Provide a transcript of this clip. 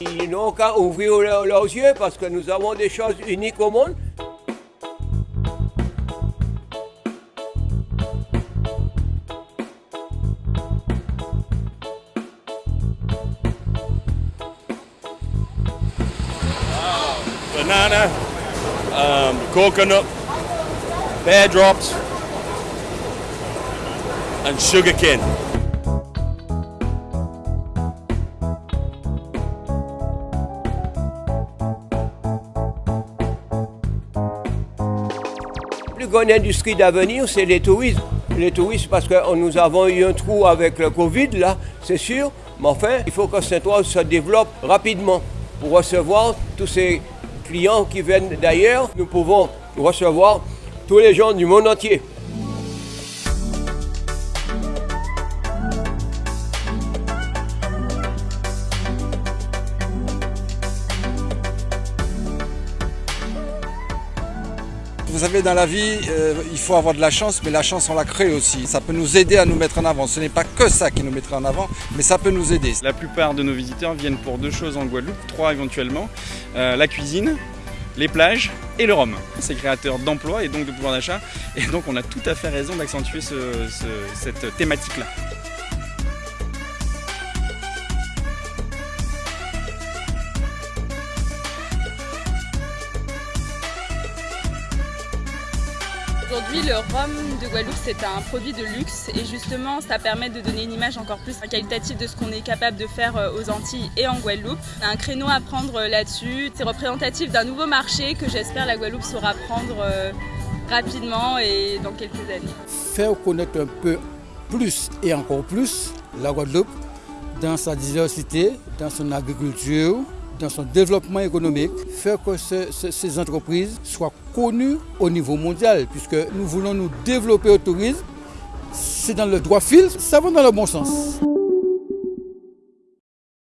Ils n'ont qu'à ouvrir leurs yeux parce que nous avons des choses uniques au monde. banana, um, coconut, pear drops, and sugar plus grande industrie d'avenir, c'est les touristes. Les touristes, parce que nous avons eu un trou avec le Covid, là, c'est sûr. Mais enfin, il faut que Saint-Ouen se développe rapidement pour recevoir tous ces clients qui viennent d'ailleurs. Nous pouvons recevoir tous les gens du monde entier. Vous savez, dans la vie, euh, il faut avoir de la chance, mais la chance, on la crée aussi. Ça peut nous aider à nous mettre en avant. Ce n'est pas que ça qui nous mettra en avant, mais ça peut nous aider. La plupart de nos visiteurs viennent pour deux choses en Guadeloupe, trois éventuellement. Euh, la cuisine, les plages et le rhum. C'est créateur d'emplois et donc de pouvoir d'achat. Et donc on a tout à fait raison d'accentuer ce, ce, cette thématique-là. Aujourd'hui, le rhum de Guadeloupe, c'est un produit de luxe et justement, ça permet de donner une image encore plus qualitative de ce qu'on est capable de faire euh, aux Antilles et en Guadeloupe. On a un créneau à prendre euh, là-dessus. C'est représentatif d'un nouveau marché que j'espère la Guadeloupe saura prendre euh, rapidement et dans quelques années. Faire connaître un peu plus et encore plus la Guadeloupe dans sa diversité, dans son agriculture, dans son développement économique, faire que ce, ce, ces entreprises soient connues au niveau mondial, puisque nous voulons nous développer au tourisme. C'est dans le droit fil, ça va dans le bon sens.